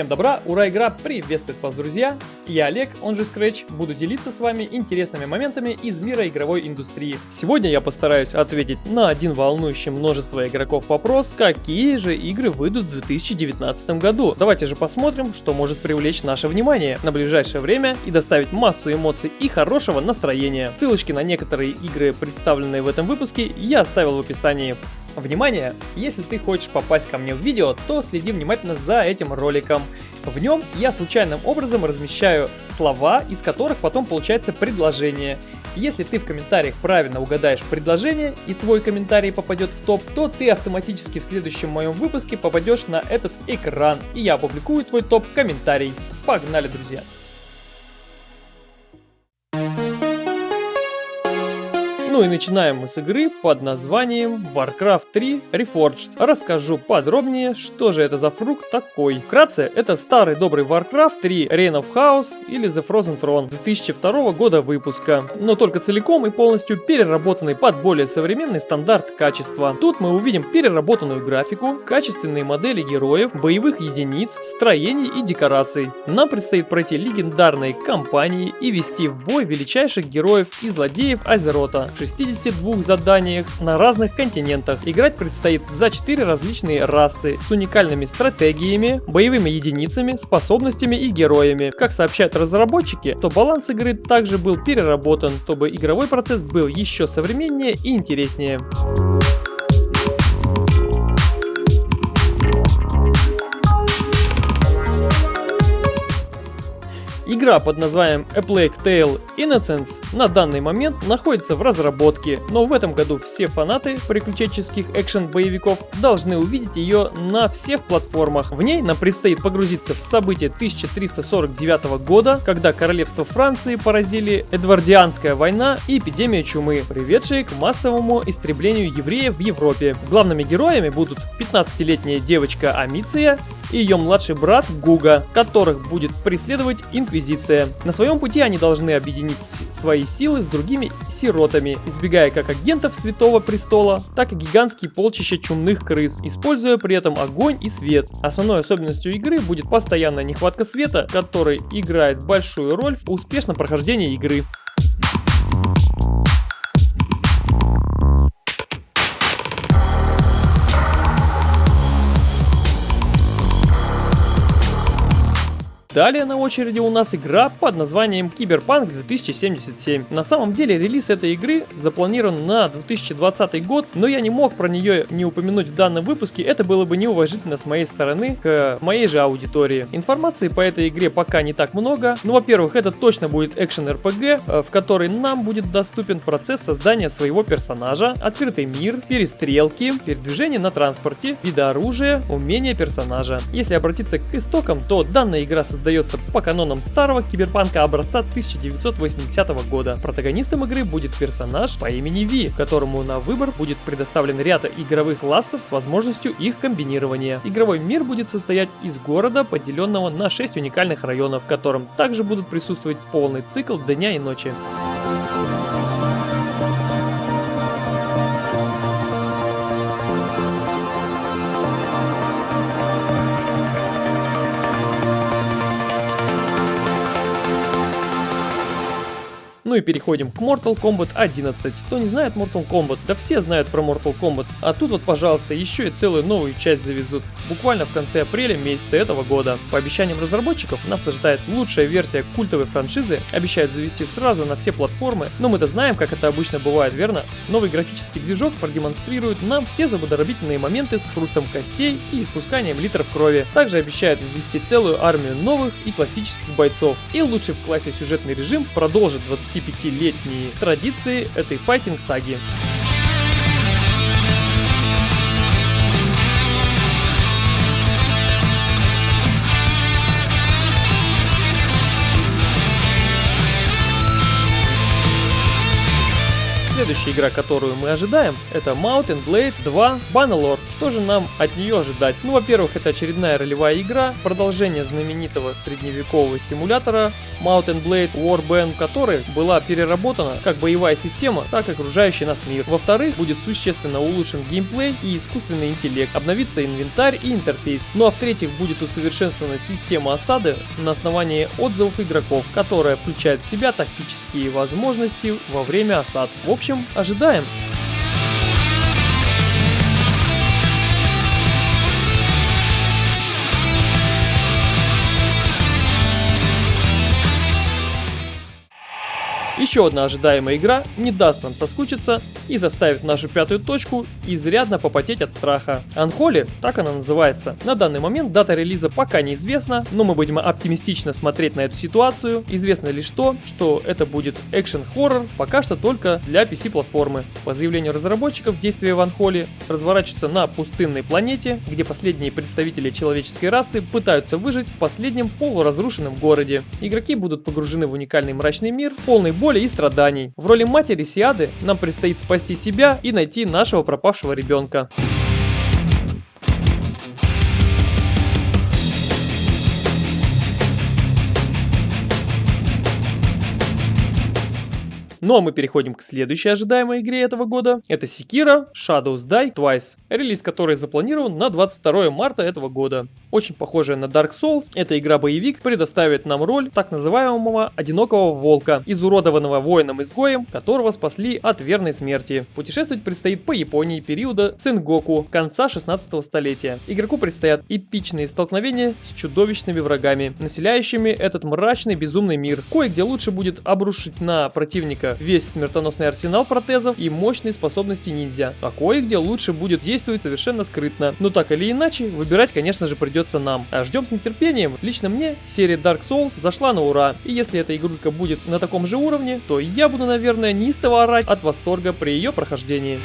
Всем добра, ура, игра приветствует вас, друзья! Я Олег, он же Scratch, буду делиться с вами интересными моментами из мира игровой индустрии. Сегодня я постараюсь ответить на один волнующий множество игроков вопрос, какие же игры выйдут в 2019 году. Давайте же посмотрим, что может привлечь наше внимание на ближайшее время и доставить массу эмоций и хорошего настроения. Ссылочки на некоторые игры, представленные в этом выпуске, я оставил в описании. Внимание! Если ты хочешь попасть ко мне в видео, то следи внимательно за этим роликом. В нем я случайным образом размещаю слова, из которых потом получается предложение. Если ты в комментариях правильно угадаешь предложение и твой комментарий попадет в топ, то ты автоматически в следующем моем выпуске попадешь на этот экран и я опубликую твой топ комментарий. Погнали, друзья! Ну и начинаем мы с игры под названием Warcraft 3 Reforged. Расскажу подробнее, что же это за фрукт такой. Вкратце, это старый добрый Warcraft 3 Reign of Chaos или The Frozen Throne 2002 года выпуска, но только целиком и полностью переработанный под более современный стандарт качества. Тут мы увидим переработанную графику, качественные модели героев, боевых единиц, строений и декораций. Нам предстоит пройти легендарные кампании и вести в бой величайших героев и злодеев Азерота. 62 заданиях на разных континентах. Играть предстоит за 4 различные расы с уникальными стратегиями, боевыми единицами, способностями и героями. Как сообщают разработчики, то баланс игры также был переработан, чтобы игровой процесс был еще современнее и интереснее. Игра под названием A Plague Tale Innocence на данный момент находится в разработке, но в этом году все фанаты приключенческих экшен-боевиков должны увидеть ее на всех платформах. В ней нам предстоит погрузиться в события 1349 года, когда королевство Франции поразили Эдвардианская война и эпидемия чумы, приведшие к массовому истреблению евреев в Европе. Главными героями будут 15-летняя девочка Амиция и ее младший брат Гуга, которых будет преследовать Инквизиция. На своем пути они должны объединить свои силы с другими сиротами, избегая как агентов Святого Престола, так и гигантские полчища чумных крыс, используя при этом огонь и свет. Основной особенностью игры будет постоянная нехватка света, который играет большую роль в успешном прохождении игры. Далее на очереди у нас игра под названием Киберпанк 2077. На самом деле релиз этой игры запланирован на 2020 год, но я не мог про нее не упомянуть в данном выпуске, это было бы неуважительно с моей стороны к моей же аудитории. Информации по этой игре пока не так много. Ну, во-первых, это точно будет экшен RPG, э, в который нам будет доступен процесс создания своего персонажа, открытый мир, перестрелки, передвижение на транспорте, виды оружия, умения персонажа. Если обратиться к истокам, то данная игра создается создается по канонам старого киберпанка образца 1980 года. Протагонистом игры будет персонаж по имени Ви, которому на выбор будет предоставлен ряд игровых классов с возможностью их комбинирования. Игровой мир будет состоять из города, поделенного на 6 уникальных районов, в котором также будут присутствовать полный цикл дня и ночи. И переходим к Mortal Kombat 11. Кто не знает Mortal Kombat, да все знают про Mortal Kombat. А тут вот, пожалуйста, еще и целую новую часть завезут. Буквально в конце апреля месяца этого года. По обещаниям разработчиков, нас ожидает лучшая версия культовой франшизы. Обещают завести сразу на все платформы. Но мы-то знаем, как это обычно бывает, верно? Новый графический движок продемонстрирует нам все зубодробительные моменты с хрустом костей и испусканием литров крови. Также обещают ввести целую армию новых и классических бойцов. И лучший в классе сюжетный режим продолжит 20 25-летние традиции этой файтинг-саги. Следующая игра, которую мы ожидаем, это Mountain Blade 2 Bannerlord. Что же нам от нее ожидать? Ну, во-первых, это очередная ролевая игра, продолжение знаменитого средневекового симулятора Mountain Blade Warband, которая была переработана как боевая система, так и окружающий нас мир. Во-вторых, будет существенно улучшен геймплей и искусственный интеллект, обновится инвентарь и интерфейс. Ну а в-третьих, будет усовершенствована система осады на основании отзывов игроков, которая включает в себя тактические возможности во время осад. В общем, ожидаем. Еще одна ожидаемая игра не даст нам соскучиться и заставит нашу пятую точку изрядно попотеть от страха. Анхоли, так она называется. На данный момент дата релиза пока неизвестна, но мы будем оптимистично смотреть на эту ситуацию. Известно лишь то, что это будет экшен-хоррор, пока что только для PC-платформы. По заявлению разработчиков, действия в Анхоле разворачиваются на пустынной планете, где последние представители человеческой расы пытаются выжить в последнем полуразрушенном городе. Игроки будут погружены в уникальный мрачный мир, полный боли и страданий. В роли матери Сиады нам предстоит спасти себя и найти нашего пропавшего ребенка. Ну а мы переходим к следующей ожидаемой игре этого года. Это Sekiro Shadows Die Twice, релиз которой запланирован на 22 марта этого года. Очень похожая на Dark Souls, эта игра-боевик предоставит нам роль так называемого одинокого волка, изуродованного воином-изгоем, которого спасли от верной смерти. Путешествовать предстоит по Японии периода Цингоку, конца 16 столетия. Игроку предстоят эпичные столкновения с чудовищными врагами, населяющими этот мрачный безумный мир. Кое-где лучше будет обрушить на противника весь смертоносный арсенал протезов и мощные способности ниндзя. А кое-где лучше будет действовать совершенно скрытно. Но так или иначе, выбирать, конечно же, придется нам. А ждем с нетерпением. Лично мне серия Dark Souls зашла на ура. И если эта игрулька будет на таком же уровне, то я буду, наверное, неистово орать от восторга при ее прохождении.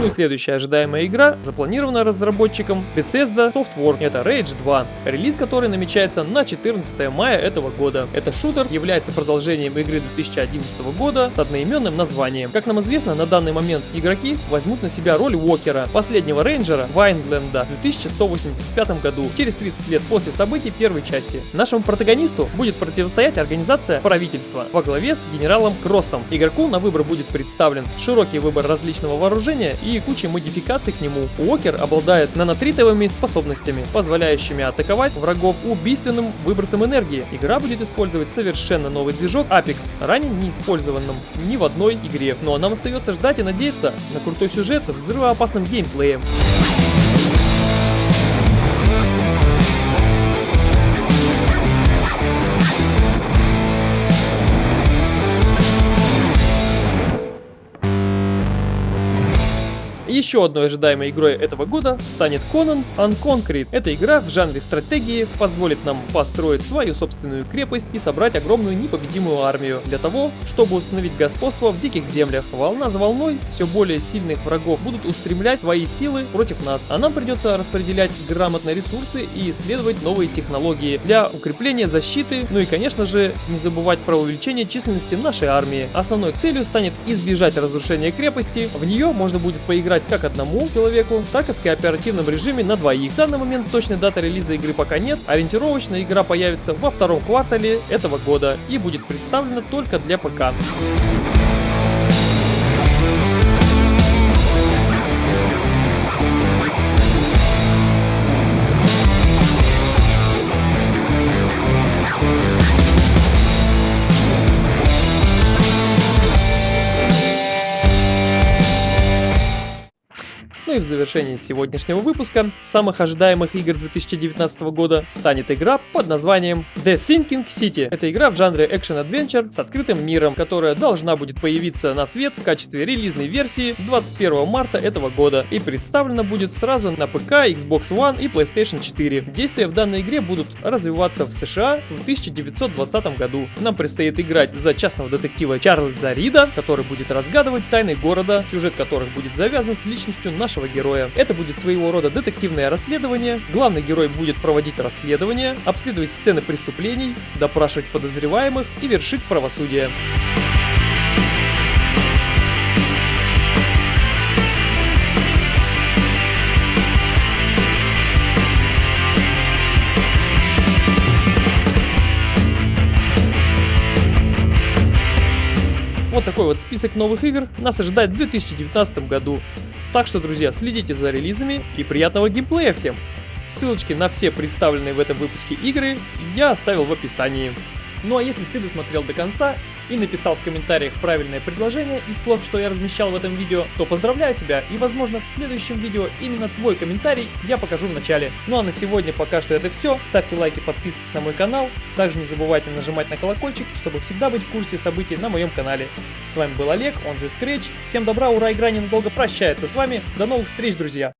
Ну и следующая ожидаемая игра запланирована разработчиком Bethesda Softworks. Это Rage 2, релиз который намечается на 14 мая этого года. Это шутер является продолжением игры 2011 года с одноименным названием. Как нам известно, на данный момент игроки возьмут на себя роль Уокера, последнего рейнджера Вайнленда в 2185 году, через 30 лет после событий первой части. Нашему протагонисту будет противостоять организация правительства во главе с генералом Кроссом. Игроку на выбор будет представлен широкий выбор различного вооружения и и кучей модификаций к нему. Уокер обладает нанотритовыми способностями, позволяющими атаковать врагов убийственным выбросом энергии. Игра будет использовать совершенно новый движок Apex, ранее не использованным ни в одной игре. Ну а нам остается ждать и надеяться на крутой сюжет взрывоопасным геймплеем. Еще одной ожидаемой игрой этого года станет Conan Unconquered. Эта игра в жанре стратегии позволит нам построить свою собственную крепость и собрать огромную непобедимую армию для того, чтобы установить господство в диких землях. Волна за волной все более сильных врагов будут устремлять свои силы против нас, а нам придется распределять грамотно ресурсы и исследовать новые технологии для укрепления защиты, ну и конечно же не забывать про увеличение численности нашей армии. Основной целью станет избежать разрушения крепости, в нее можно будет поиграть как одному человеку, так и в кооперативном режиме на двоих. В данный момент точной даты релиза игры пока нет, ориентировочно игра появится во втором квартале этого года и будет представлена только для ПК. Ну и в завершении сегодняшнего выпуска самых ожидаемых игр 2019 года станет игра под названием The Sinking City. Это игра в жанре экшен-адвенчер с открытым миром, которая должна будет появиться на свет в качестве релизной версии 21 марта этого года и представлена будет сразу на ПК, Xbox One и PlayStation 4. Действия в данной игре будут развиваться в США в 1920 году. Нам предстоит играть за частного детектива Чарльза Рида, который будет разгадывать тайны города, сюжет которых будет завязан с личностью нашего героя. Это будет своего рода детективное расследование. Главный герой будет проводить расследование, обследовать сцены преступлений, допрашивать подозреваемых и вершить правосудие. Вот такой вот список новых игр нас ожидает в 2019 году. Так что, друзья, следите за релизами и приятного геймплея всем! Ссылочки на все представленные в этом выпуске игры я оставил в описании. Ну а если ты досмотрел до конца и написал в комментариях правильное предложение из слов, что я размещал в этом видео, то поздравляю тебя и возможно в следующем видео именно твой комментарий я покажу в начале. Ну а на сегодня пока что это все. Ставьте лайки, подписывайтесь на мой канал. Также не забывайте нажимать на колокольчик, чтобы всегда быть в курсе событий на моем канале. С вами был Олег, он же Scratch. Всем добра, ура, игра ненадолго прощается с вами. До новых встреч, друзья!